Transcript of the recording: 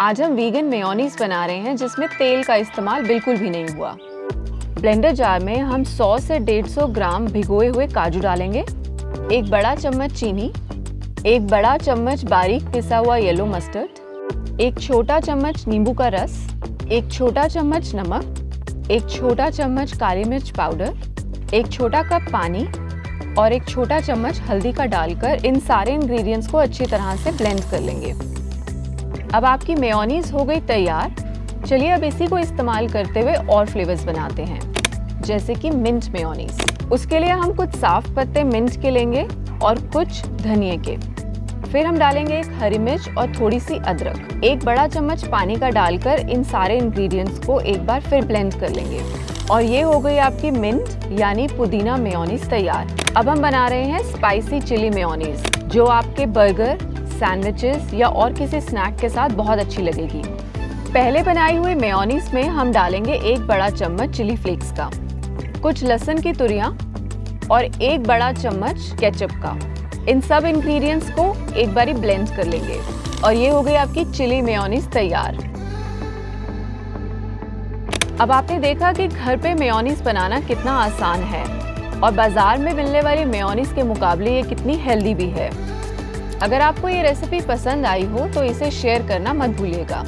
आज हम vegan mayonnaise बना रहे हैं, जिसमें तेल का इस्तेमाल बिल्कुल भी नहीं हुआ। ब्लेंडर जार में हम 100 से 150 ग्राम भिगोए हुए काजू डालेंगे, एक बड़ा चम्मच चीनी, एक बड़ा चम्मच बारीक पिसा हुआ येलो मस्टर्ड एक छोटा चम्मच नींबू का रस, एक छोटा चम्मच नमक, एक छोटा चम्मच काली मिर्च पाउडर एक छोटा कप पानी और एक छोटा चम्मच हल्दी का डालकर इन सारे इंग्रेडिएंट्स को अच्छी तरह से ब्लेंड कर लेंगे। अब आपकी मेयोनीज हो गई तैयार। चलिए अब इसी को इस्तेमाल करते हुए और फ्लेवर्स बनाते हैं, जैसे कि मिंट मेयोनीज। उसके लिए हम कुछ साफ़ पत्ते मिंट के लेंगे और कुछ धनिए के। फिर हम डालेंगे एक हरी मिर्च और थोड़ी सी अदरक। एक बड़ा चम्मच पानी का डालकर इन सारे इंग्रेडिएंट्स को एक बार फिर ब्लेंड कर लेंगे। और ये हो गई आपकी मिंट, यानी पुदीना मेयोनीज तैयार। अब हम बना रहे हैं स्पाइसी चिली मेयोनीज जो आपके बर्गर सैंडविचेस या और किसी स्नैक के साथ बहुत अच्छी लगेगी। पहले बनाए हुए मेयोनीज में हम डालेंगे एक बड़ा चम्मच चिली फ्लेक्स का। कुछ लहसुन की तुरियाँ और एक बड़ा चम्मच केचप का। इन सब इंग्रेडिएंट्स को एक बारी ब्लेंड कर लेंगे और ये हो गई आपकी चिली मेयोनीज तैयार। अब आपने देखा कि घर पे मेयोनीज बनाना कितना आसान है और बाज़ार में मिलने वाली मेयोनीज के मुकाबले ये कितनी हेल्दी भी है। अगर आपको ये रेसिपी पसंद आई हो तो इसे शेयर करना मत भूलिएगा।